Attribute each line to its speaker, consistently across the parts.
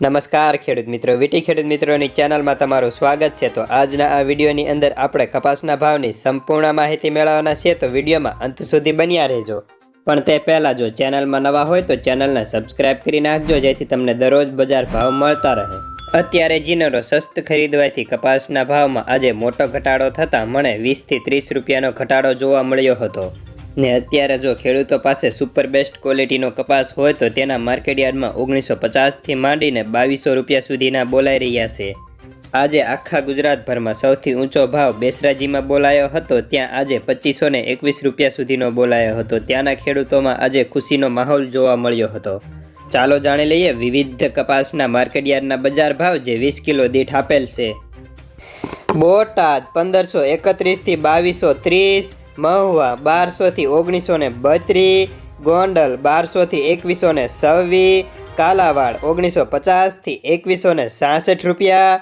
Speaker 1: નમસ્કાર ખેડૂત મિત્રો, વીટી ખેડૂત મિત્રોની ચેનલમાં તમારું સ્વાગત છે. તો આજના આ વિડીયોની અંદર આપણે કપાસના ભાવની સંપૂર્ણ માહિતી મેળવવાના છીએ. તો વિડીયોમાં અંત સુધી બન્યા રહેજો. પણ તે પહેલાં જો ચેનલમાં નવા હોય તો ચેનલને સબસ્ક્રાઇબ કરી નાખજો, જેથી તમને દરરોજ બજાર ભાવ મળતા રહે. અત્યારે જીનરો સસ્ત ખરીદવાથી કપાસના ભાવમાં આજે મોટો ઘટાડો થતાં મને વીસથી ત્રીસ રૂપિયાનો ઘટાડો જોવા મળ્યો હતો. ને અત્યારે જો ખેડૂતો પાસે સુપર બેસ્ટ ક્વોલિટીનો કપાસ હોય તો તેના માર્કેટ યાર્ડમાં ઓગણીસો પચાસથી માંડીને બાવીસો રૂપિયા સુધીના બોલાઈ રહ્યા છે. આજે આખા ગુજરાતભરમાં સૌથી ઊંચો ભાવ બેસરાજીમાં બોલાયો હતો, ત્યાં આજે પચીસો ને એકવીસ રૂપિયા સુધીનો બોલાયો હતો. ત્યાંના ખેડૂતોમાં આજે ખુશીનો માહોલ જોવા મળ્યો હતો. ચાલો જાણી લઈએ વિવિધ કપાસના માર્કેટ યાર્ડના બજાર ભાવ જે વીસ કિલો દીઠ આપેલ છે. બોટાદ પંદરસો એકત્રીસથી બાવીસો ત્રીસ મહુવા બારસોથી ઓગણીસો ને બત્રીસ ગોંડલ બારસોથી એકવીસો ને છવ્વીસ કાલાવાડ ઓગણીસો પચાસથી એકવીસો ને સાસઠ રૂપિયા,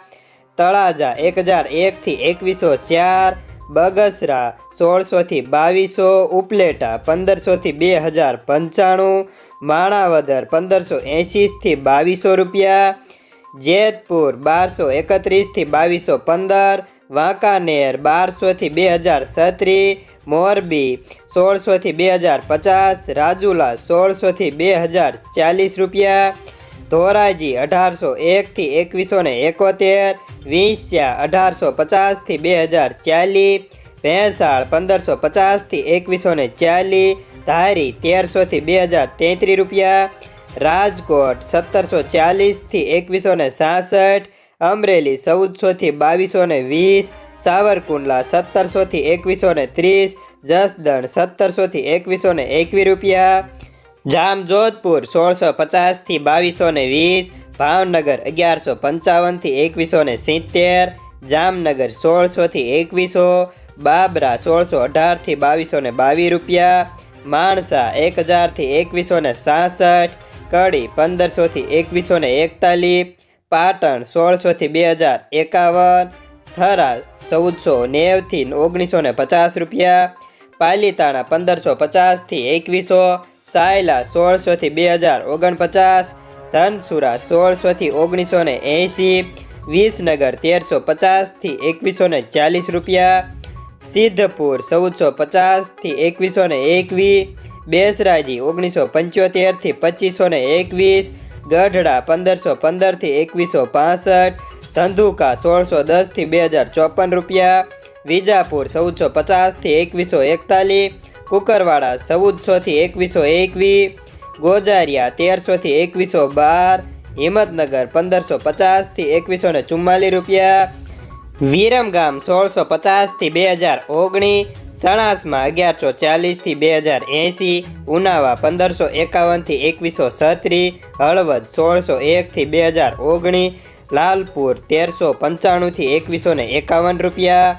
Speaker 1: તળાજા એક હજાર એકથી એકવીસો ચાર, બગસરા સોળસોથી બાવીસો, ઉપલેટા પંદરસોથી બે હજાર પંચાણું, માણાવદર પંદરસો એંશીથી બાવીસો રૂપિયા, જેતપુર બારસો એકત્રીસથી બાવીસો પંદર, વાંકાનેર બારસોથી બે હજાર છત્રીસ મોરબી સોળસોથી બે હજાર પચાસ, રાજુલા સોળસોથી બે હજાર ચાલીસ રૂપિયા, ધોરાજી અઢારસો એકથી એકવીસો ને એકોતેર, વિંસ્યા અઢારસો પચાસથી બે હજાર ચાલીસ, ભેંસાળ પંદરસો પચાસથી એકવીસો ને ચાલીસ, ધારી તેરસોથી બે હજાર તેત્રીસ રૂપિયા, રાજકોટ સત્તરસો ચાલીસથી એકવીસો ને સાસઠ, અમરેલી ચૌદસોથી બાવીસો ને વીસ સાવરકુંડલા સત્તરસોથી એકવીસો ને ત્રીસ, જસદણ સત્તરસોથી એકવીસો ને એકવીસ રૂપિયા, જામજોધપુર સોળસો પચાસથી બાવીસો ને વીસ, ભાવનગર અગિયારસો પંચાવનથી એકવીસો ને સિત્તેર, જામનગર સોળસોથી એકવીસો, બાબરા સોળસો અઢારથી બાવીસો ને બાવીસ રૂપિયા, માણસા એક હજારથી એકવીસો ને સાસઠ, કડી પંદરસોથી એકવીસો ને એકતાલીસ, પાટણ સોળસોથી બે હજાર એકાવન થરા ચૌદસો નેવથી ઓગણીસો ને પચાસ રૂપિયા, પાલીતાણા પંદરસો પચાસથી એકવીસો, સાયલા સોળસોથી બે હજાર ઓગણપચાસ, ધનસુરા સોળસોથી ઓગણીસો ને એંસી વિસનગર તેરસો પચાસથી એકવીસો ને ચાલીસ રૂપિયા, સિદ્ધપુર ચૌદસો પચાસથી એકવીસો ને એકવીસ બેસરાજી ઓગણીસો પંચોતેરથી પચીસો ને એકવીસ, ગઢડા પંદરસો પંદરથી એકવીસો પાસઠ ધંધુકા સોળસો દસથી બે હજાર ચોપન રૂપિયા, વિજાપુર ચૌદસો પચાસથી એકવીસો એકતાલીસ, કુકરવાડા ચૌદસોથી એકવીસો એકવીસ ગોજારિયા તેરસોથી એકવીસો બાર, હિંમતનગર પંદરસો પચાસથી એકવીસો ને ચુમ્માલીસ રૂપિયા, વિરમગામ સોળસો પચાસથી બે હજાર ઓગણીસ સણાસમાં અગિયારસો ચાલીસથી બે હજાર એંશી, ઉનાવા પંદરસો એકાવનથી એકવીસો છત્રીસ, હળવદ સોળસો એકથી બે હજાર ઓગણીસ લાલપુર તેરસો પંચાણુંથી એકવીસો ને એકાવન રૂપિયા.